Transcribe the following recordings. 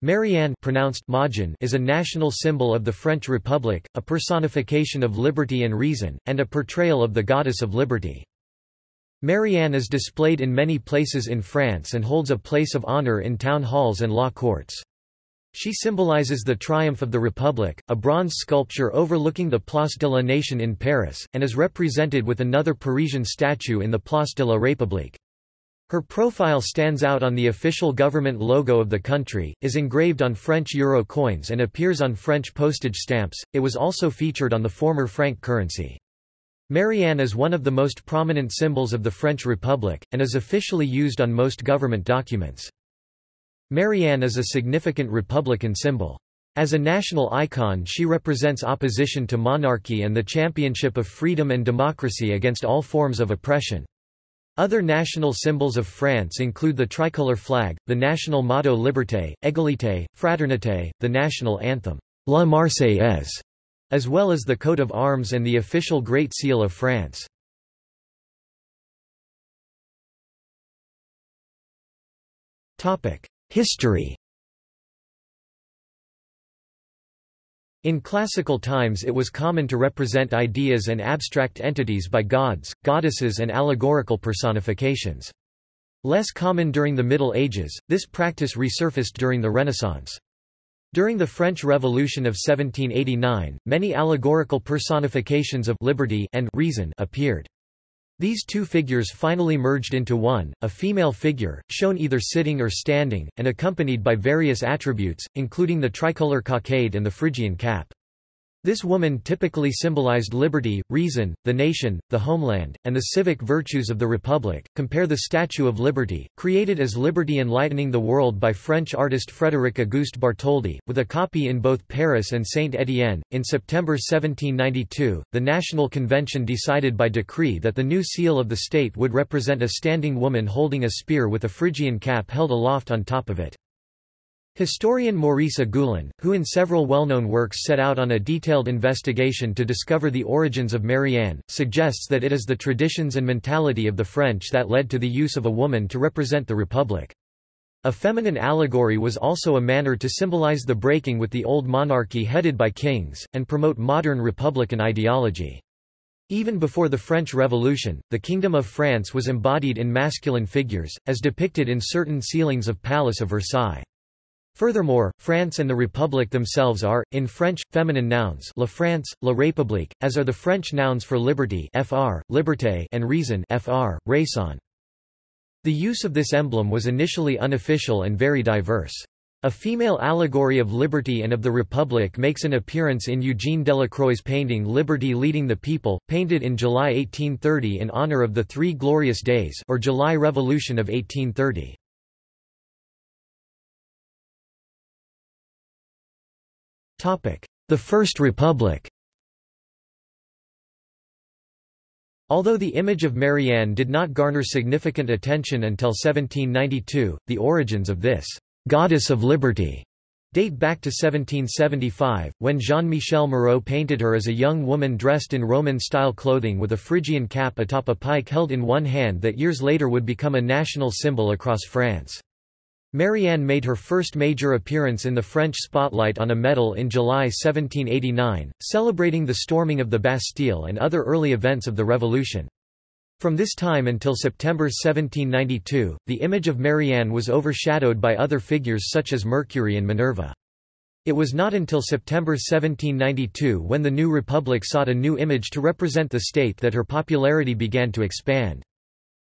Marianne pronounced Majin is a national symbol of the French Republic, a personification of liberty and reason, and a portrayal of the goddess of liberty. Marianne is displayed in many places in France and holds a place of honor in town halls and law courts. She symbolizes the triumph of the Republic, a bronze sculpture overlooking the Place de la Nation in Paris, and is represented with another Parisian statue in the Place de la République. Her profile stands out on the official government logo of the country, is engraved on French euro coins and appears on French postage stamps. It was also featured on the former franc currency. Marianne is one of the most prominent symbols of the French Republic, and is officially used on most government documents. Marianne is a significant republican symbol. As a national icon she represents opposition to monarchy and the championship of freedom and democracy against all forms of oppression. Other national symbols of France include the tricolor flag, the national motto Liberté, Égalité, Fraternité, the national anthem, La Marseillaise, as well as the coat of arms and the official Great Seal of France. History In classical times it was common to represent ideas and abstract entities by gods, goddesses and allegorical personifications. Less common during the Middle Ages, this practice resurfaced during the Renaissance. During the French Revolution of 1789, many allegorical personifications of liberty and reason appeared. These two figures finally merged into one, a female figure, shown either sitting or standing, and accompanied by various attributes, including the tricolor cockade and the Phrygian cap. This woman typically symbolized liberty, reason, the nation, the homeland, and the civic virtues of the republic. Compare the Statue of Liberty, created as Liberty Enlightening the World by French artist Frédéric Auguste Bartholdi, with a copy in both Paris and Saint-Étienne. In September 1792, the National Convention decided by decree that the new seal of the state would represent a standing woman holding a spear with a Phrygian cap held aloft on top of it. Historian Maurice Agulhon, who in several well-known works set out on a detailed investigation to discover the origins of Marianne, suggests that it is the traditions and mentality of the French that led to the use of a woman to represent the Republic. A feminine allegory was also a manner to symbolize the breaking with the old monarchy headed by kings, and promote modern republican ideology. Even before the French Revolution, the Kingdom of France was embodied in masculine figures, as depicted in certain ceilings of Palace of Versailles. Furthermore, France and the Republic themselves are, in French, feminine nouns La France, La République, as are the French nouns for liberty fr, liberté and reason fr, raison. The use of this emblem was initially unofficial and very diverse. A female allegory of liberty and of the Republic makes an appearance in Eugene Delacroix's painting Liberty Leading the People, painted in July 1830 in honor of the Three Glorious Days or July Revolution of 1830. The First Republic Although the image of Marianne did not garner significant attention until 1792, the origins of this «goddess of liberty» date back to 1775, when Jean-Michel Moreau painted her as a young woman dressed in Roman-style clothing with a Phrygian cap atop a pike held in one hand that years later would become a national symbol across France. Marianne made her first major appearance in the French spotlight on a medal in July 1789, celebrating the storming of the Bastille and other early events of the Revolution. From this time until September 1792, the image of Marianne was overshadowed by other figures such as Mercury and Minerva. It was not until September 1792 when the new republic sought a new image to represent the state that her popularity began to expand.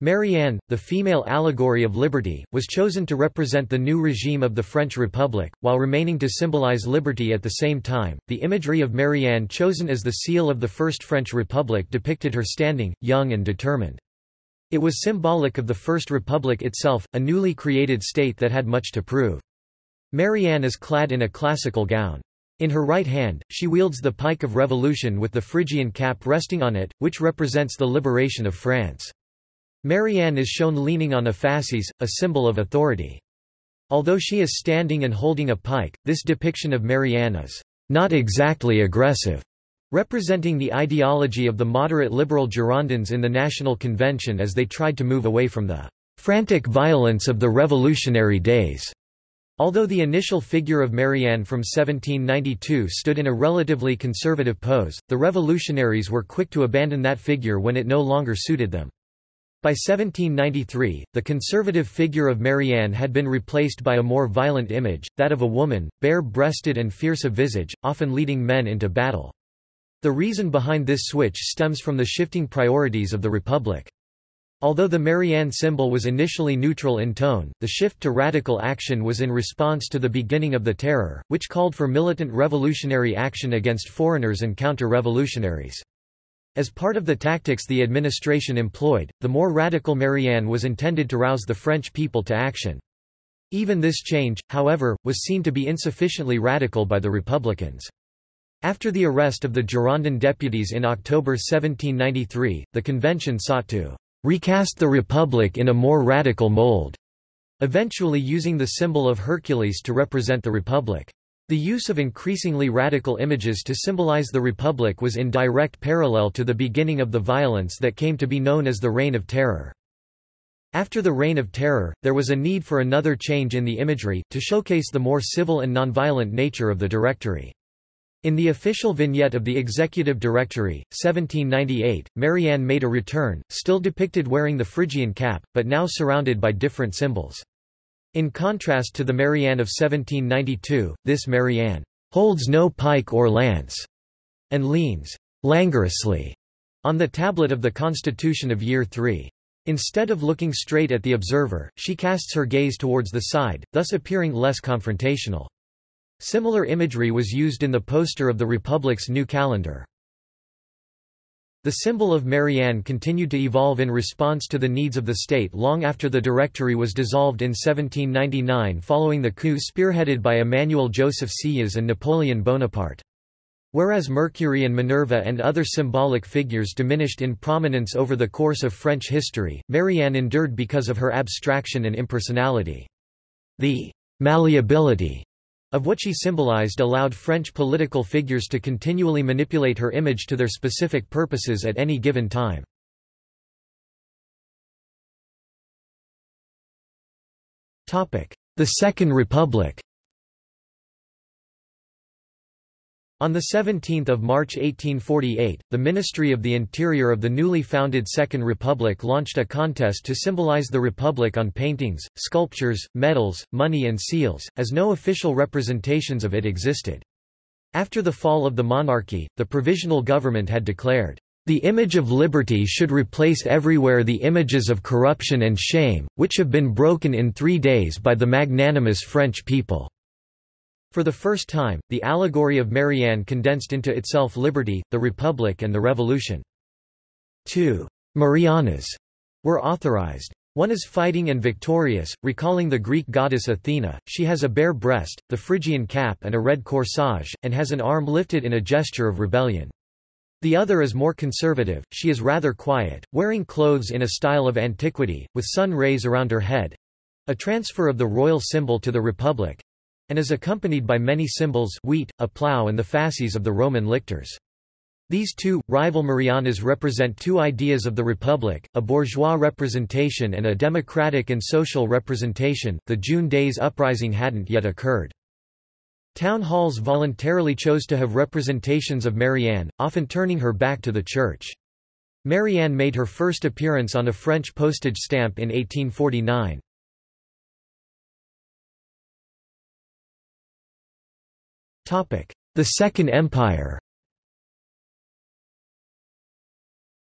Marianne, the female allegory of liberty, was chosen to represent the new regime of the French Republic, while remaining to symbolize liberty at the same time. The imagery of Marianne chosen as the seal of the First French Republic depicted her standing, young and determined. It was symbolic of the First Republic itself, a newly created state that had much to prove. Marianne is clad in a classical gown. In her right hand, she wields the pike of revolution with the Phrygian cap resting on it, which represents the liberation of France. Marianne is shown leaning on a fasces, a symbol of authority. Although she is standing and holding a pike, this depiction of Marianne is not exactly aggressive, representing the ideology of the moderate liberal Girondins in the National Convention as they tried to move away from the frantic violence of the revolutionary days. Although the initial figure of Marianne from 1792 stood in a relatively conservative pose, the revolutionaries were quick to abandon that figure when it no longer suited them. By 1793, the conservative figure of Marianne had been replaced by a more violent image, that of a woman, bare-breasted and fierce of visage, often leading men into battle. The reason behind this switch stems from the shifting priorities of the Republic. Although the Marianne symbol was initially neutral in tone, the shift to radical action was in response to the beginning of the Terror, which called for militant revolutionary action against foreigners and counter-revolutionaries. As part of the tactics the administration employed, the more radical Marianne was intended to rouse the French people to action. Even this change, however, was seen to be insufficiently radical by the Republicans. After the arrest of the Girondin deputies in October 1793, the convention sought to recast the Republic in a more radical mold, eventually using the symbol of Hercules to represent the Republic. The use of increasingly radical images to symbolize the Republic was in direct parallel to the beginning of the violence that came to be known as the Reign of Terror. After the Reign of Terror, there was a need for another change in the imagery, to showcase the more civil and nonviolent nature of the Directory. In the official vignette of the Executive Directory, 1798, Marianne made a return, still depicted wearing the Phrygian cap, but now surrounded by different symbols. In contrast to the Marianne of 1792, this Marianne holds no pike or lance and leans languorously on the tablet of the Constitution of Year 3. Instead of looking straight at the observer, she casts her gaze towards the side, thus appearing less confrontational. Similar imagery was used in the poster of the Republic's new calendar. The symbol of Marianne continued to evolve in response to the needs of the state long after the Directory was dissolved in 1799 following the coup spearheaded by Emmanuel Joseph Sieyès and Napoleon Bonaparte. Whereas Mercury and Minerva and other symbolic figures diminished in prominence over the course of French history, Marianne endured because of her abstraction and impersonality. The malleability of what she symbolized allowed French political figures to continually manipulate her image to their specific purposes at any given time. The Second Republic On 17 March 1848, the Ministry of the Interior of the newly founded Second Republic launched a contest to symbolize the Republic on paintings, sculptures, medals, money and seals, as no official representations of it existed. After the fall of the monarchy, the provisional government had declared, "...the image of liberty should replace everywhere the images of corruption and shame, which have been broken in three days by the magnanimous French people." For the first time, the allegory of Marianne condensed into itself liberty, the Republic and the Revolution. Two Marianas were authorized. One is fighting and victorious, recalling the Greek goddess Athena, she has a bare breast, the Phrygian cap and a red corsage, and has an arm lifted in a gesture of rebellion. The other is more conservative, she is rather quiet, wearing clothes in a style of antiquity, with sun rays around her head—a transfer of the royal symbol to the Republic, and is accompanied by many symbols wheat, a plough and the fasces of the Roman lictors. These two, rival Mariannas represent two ideas of the Republic, a bourgeois representation and a democratic and social representation. The June Days uprising hadn't yet occurred. Town halls voluntarily chose to have representations of Marianne, often turning her back to the church. Marianne made her first appearance on a French postage stamp in 1849. The Second Empire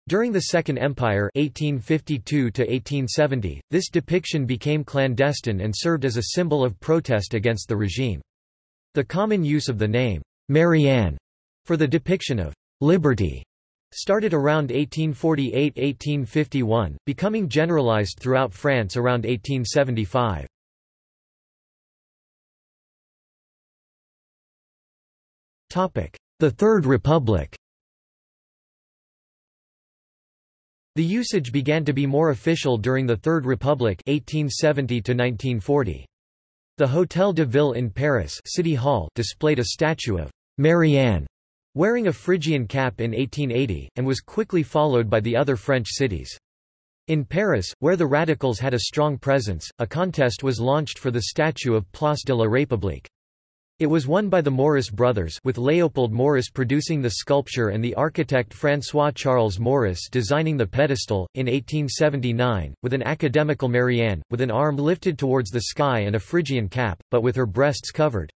During the Second Empire 1852 -1870, this depiction became clandestine and served as a symbol of protest against the regime. The common use of the name, Marianne, for the depiction of liberty started around 1848–1851, becoming generalized throughout France around 1875. The Third Republic The usage began to be more official during the Third Republic 1870 -1940. The Hôtel de Ville in Paris City Hall displayed a statue of Marianne wearing a Phrygian cap in 1880, and was quickly followed by the other French cities. In Paris, where the radicals had a strong presence, a contest was launched for the statue of Place de la République. It was won by the Morice brothers with Léopold Morice producing the sculpture and the architect François-Charles Morice designing the pedestal, in 1879, with an academical Marianne, with an arm lifted towards the sky and a Phrygian cap, but with her breasts covered.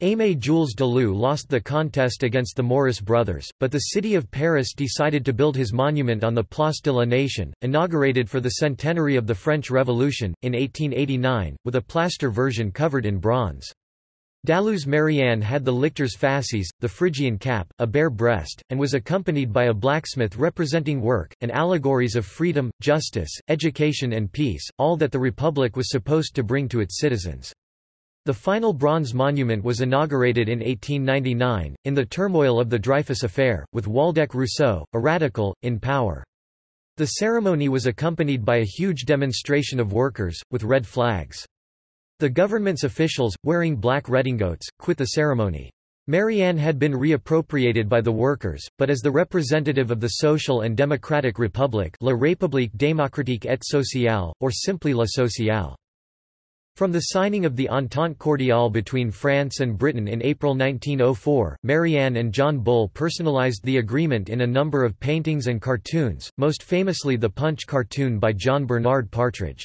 Aimé Jules Dalou lost the contest against the Morice brothers, but the city of Paris decided to build his monument on the Place de la Nation, inaugurated for the centenary of the French Revolution, in 1889, with a plaster version covered in bronze. Dalou's Marianne had the lictors fasces, the Phrygian cap, a bare breast, and was accompanied by a blacksmith representing work, and allegories of freedom, justice, education and peace, all that the Republic was supposed to bring to its citizens. The final bronze monument was inaugurated in 1899, in the turmoil of the Dreyfus affair, with Waldeck Rousseau, a radical, in power. The ceremony was accompanied by a huge demonstration of workers, with red flags. The government's officials, wearing black redingotes, quit the ceremony. Marianne had been reappropriated by the workers, but as the representative of the Social and Democratic Republic La République démocratique et sociale, or simply La Sociale. From the signing of the Entente Cordiale between France and Britain in April 1904, Marianne and John Bull personalized the agreement in a number of paintings and cartoons, most famously the Punch cartoon by John Bernard Partridge.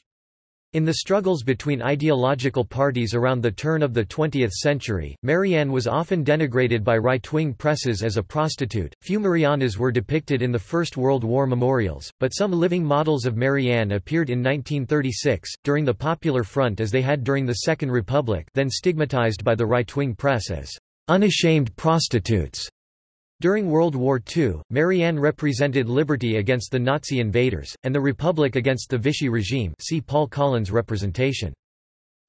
In the struggles between ideological parties around the turn of the 20th century, Marianne was often denigrated by right-wing presses as a prostitute. Few Marianas were depicted in the First World War memorials, but some living models of Marianne appeared in 1936, during the Popular Front as they had during the Second Republic then stigmatized by the right-wing press as unashamed prostitutes. During World War II, Marianne represented liberty against the Nazi invaders, and the Republic against the Vichy regime see Paul Colin's representation.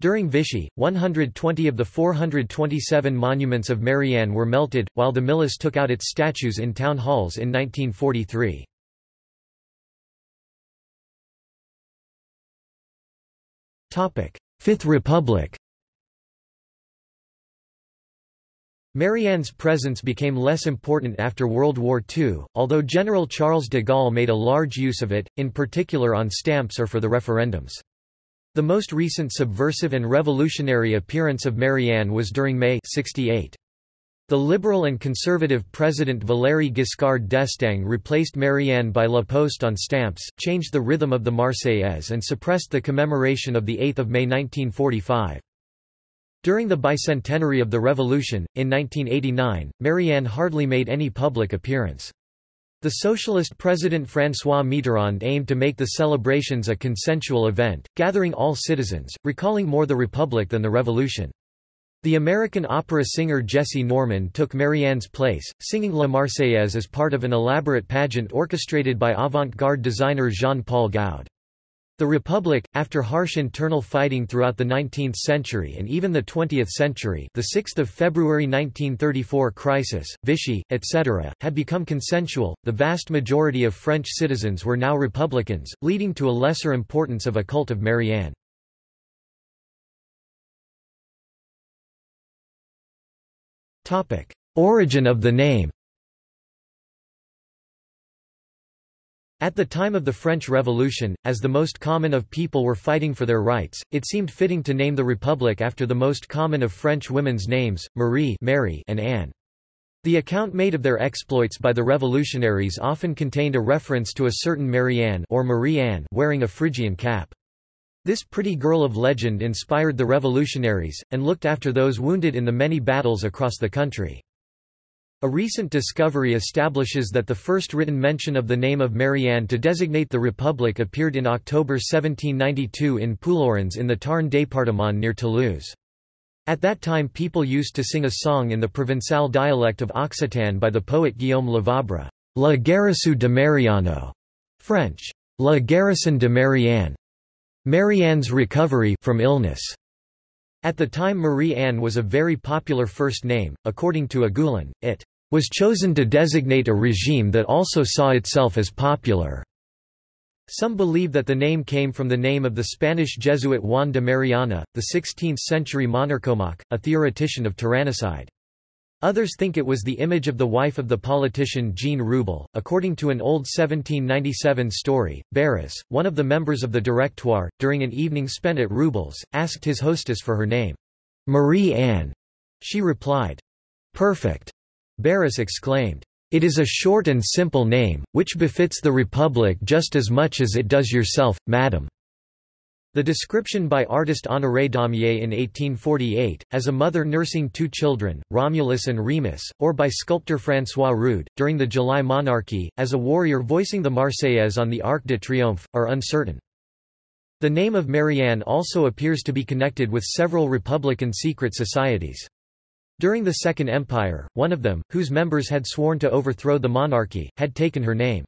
During Vichy, 120 of the 427 monuments of Marianne were melted, while the milice took out its statues in town halls in 1943. Fifth Republic Marianne's presence became less important after World War II, although General Charles de Gaulle made a large use of it, in particular on stamps or for the referendums. The most recent subversive and revolutionary appearance of Marianne was during May 68. The liberal and conservative President Valéry Giscard d'Estaing replaced Marianne by La Poste on stamps, changed the rhythm of the Marseillaise and suppressed the commemoration of 8 May 1945. During the bicentenary of the Revolution, in 1989, Marianne hardly made any public appearance. The socialist president François Mitterrand aimed to make the celebrations a consensual event, gathering all citizens, recalling more the Republic than the Revolution. The American opera singer Jessye Norman took Marianne's place, singing La Marseillaise as part of an elaborate pageant orchestrated by avant-garde designer Jean-Paul Goude. The Republic, after harsh internal fighting throughout the 19th century and even the 20th century the 6th of February 1934 crisis, Vichy, etc., had become consensual, the vast majority of French citizens were now Republicans, leading to a lesser importance of a cult of Marianne. Origin of the name At the time of the French Revolution, as the most common of people were fighting for their rights, it seemed fitting to name the republic after the most common of French women's names, Marie Mary and Anne. The account made of their exploits by the revolutionaries often contained a reference to a certain Marianne or Marie Anne wearing a Phrygian cap. This pretty girl of legend inspired the revolutionaries, and looked after those wounded in the many battles across the country. A recent discovery establishes that the first written mention of the name of Marianne to designate the Republic appeared in October 1792 in Puylaurens in the Tarn département near Toulouse. At that time people used to sing a song in the Provençal dialect of Occitan by the poet Guillaume Lavabre, La Guérison de Mariano, French, La Guérison de Marianne, Marianne's recovery from illness. At the time Marie Anne was a very popular first name, according to Agulhon, it was chosen to designate a regime that also saw itself as popular. Some believe that the name came from the name of the Spanish Jesuit Juan de Mariana, the 16th-century monarchomaque, a theoretician of tyrannicide. Others think it was the image of the wife of the politician Jean Reubell. According to an old 1797 story, Barras, one of the members of the Directoire, during an evening spent at Reubell's, asked his hostess for her name. Marie Anne. She replied, Perfect. Barras exclaimed, It is a short and simple name, which befits the Republic just as much as it does yourself, madam. The description by artist Honoré Daumier in 1848, as a mother nursing two children, Romulus and Remus, or by sculptor François Rude, during the July monarchy, as a warrior voicing the Marseillaise on the Arc de Triomphe, are uncertain. The name of Marianne also appears to be connected with several republican secret societies. During the Second Empire, one of them, whose members had sworn to overthrow the monarchy, had taken her name.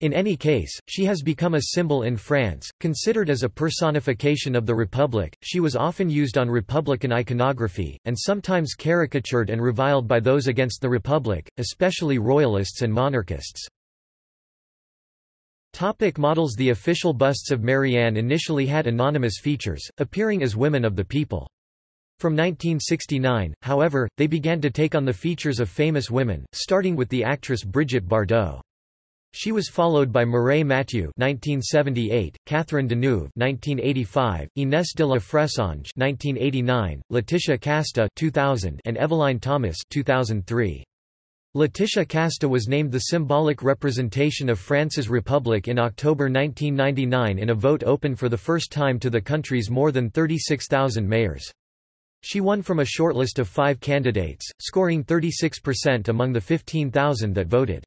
In any case, she has become a symbol in France, considered as a personification of the Republic. She was often used on Republican iconography, and sometimes caricatured and reviled by those against the Republic, especially royalists and monarchists. Topic models The official busts of Marianne initially had anonymous features, appearing as women of the people. From 1969, however, they began to take on the features of famous women, starting with the actress Brigitte Bardot. She was followed by Mireille Mathieu (1978), Catherine Deneuve (1985), Inès de la Fressange (1989), Laetitia Casta (2000), and Évelyne Thomas (2003). Laetitia Casta was named the symbolic representation of France's republic in October 1999 in a vote open for the first time to the country's more than 36,000 mayors. She won from a shortlist of five candidates, scoring 36% among the 15,000 that voted.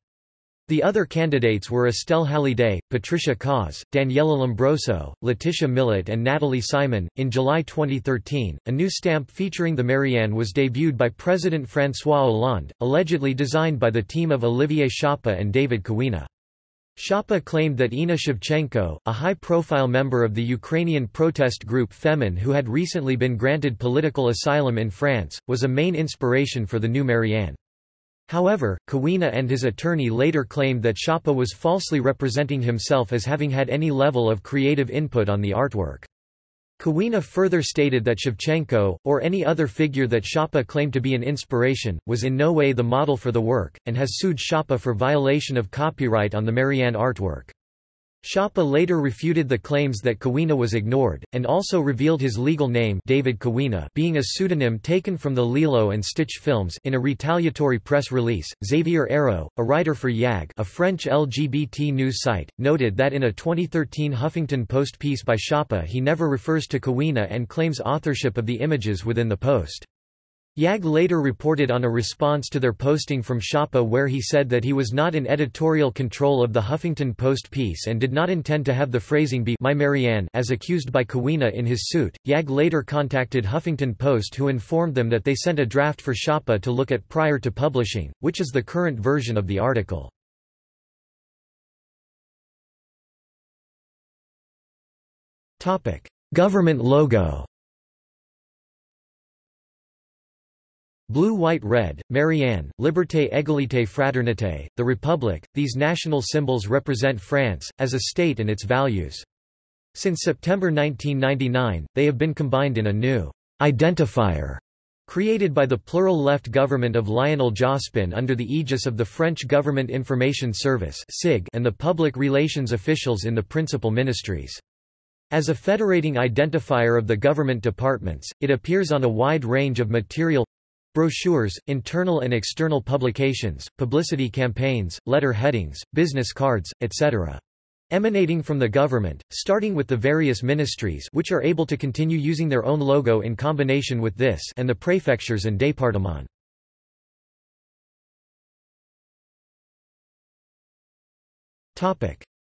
The other candidates were Estelle Hallyday, Patricia Kaas, Daniela Lumbroso, Laetitia Milot, and Nathalie Simon. In July 2013, a new stamp featuring the Marianne was debuted by President François Hollande, allegedly designed by the team of Olivier Ciappa and David Kawena. Ciappa claimed that Inna Shevchenko, a high-profile member of the Ukrainian protest group Femen who had recently been granted political asylum in France, was a main inspiration for the new Marianne. However, Kawena and his attorney later claimed that Ciappa was falsely representing himself as having had any level of creative input on the artwork. Kawena further stated that Shevchenko, or any other figure that Ciappa claimed to be an inspiration, was in no way the model for the work, and has sued Ciappa for violation of copyright on the Marianne artwork. Ciappa later refuted the claims that Kawena was ignored, and also revealed his legal name David Kawena being a pseudonym taken from the Lilo and Stitch films in a retaliatory press release. Xavier Héraud, a writer for Yagg a French LGBT news site, noted that in a 2013 Huffington Post piece by Ciappa he never refers to Kawena and claims authorship of the images within the post. Yagg later reported on a response to their posting from Ciappa where he said that he was not in editorial control of the Huffington Post piece and did not intend to have the phrasing be my Marianne as accused by Kawena in his suit. Yagg later contacted Huffington Post who informed them that they sent a draft for Ciappa to look at prior to publishing, which is the current version of the article. Government logo Blue White Red, Marianne, Liberté Égalité Fraternité, the Republic, these national symbols represent France, as a state and its values. Since September 1999, they have been combined in a new identifier created by the plural left government of Lionel Jospin under the aegis of the French Government Information Service and the public relations officials in the principal ministries. As a federating identifier of the government departments, it appears on a wide range of material Brochures, internal and external publications, publicity campaigns, letter headings, business cards, etc. Emanating from the government, starting with the various ministries which are able to continue using their own logo in combination with this and the prefectures and départements.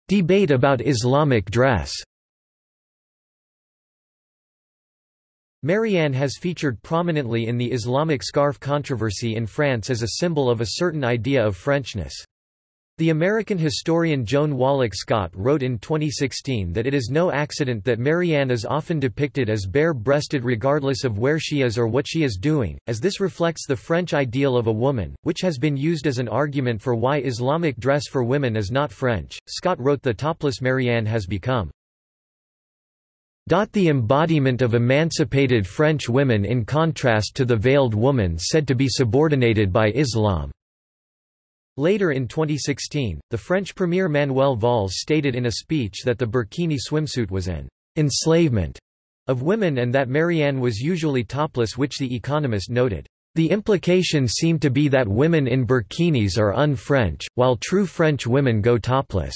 Debate about Islamic dress Marianne has featured prominently in the Islamic scarf controversy in France as a symbol of a certain idea of Frenchness. The American historian Joan Wallach Scott wrote in 2016 that it is no accident that Marianne is often depicted as bare-breasted regardless of where she is or what she is doing, as this reflects the French ideal of a woman, which has been used as an argument for why Islamic dress for women is not French. Scott wrote the topless Marianne has become The embodiment of emancipated French women in contrast to the veiled woman said to be subordinated by Islam. Later in 2016, the French Premier Manuel Valls stated in a speech that the burkini swimsuit was an enslavement of women and that Marianne was usually topless which The Economist noted. The implication seemed to be that women in burkinis are un-French, while true French women go topless.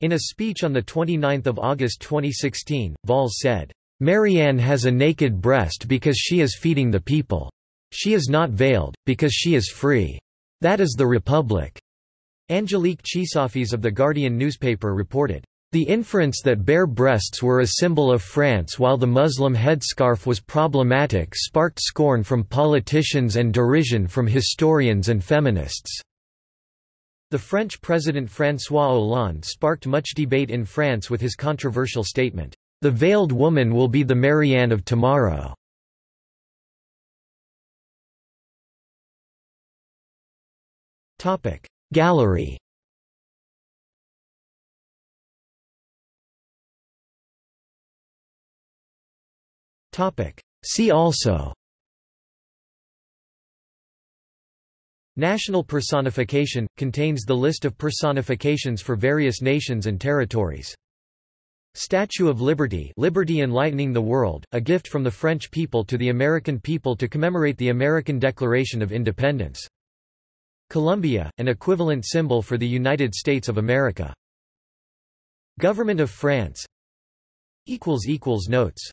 In a speech on 29 August 2016, Valls said, Marianne has a naked breast because she is feeding the people. She is not veiled, because she is free. That is the Republic. Angelique Chrisafis of The Guardian newspaper reported, the inference that bare breasts were a symbol of France while the Muslim headscarf was problematic sparked scorn from politicians and derision from historians and feminists. The French President François Hollande sparked much debate in France with his controversial statement, "'The veiled woman will be the Marianne of tomorrow'". Gallery. See also National personification – contains the list of personifications for various nations and territories. Statue of Liberty Liberty Enlightening the World, a gift from the French people to the American people to commemorate the American Declaration of Independence. Columbia, an equivalent symbol for the United States of America. Government of France Notes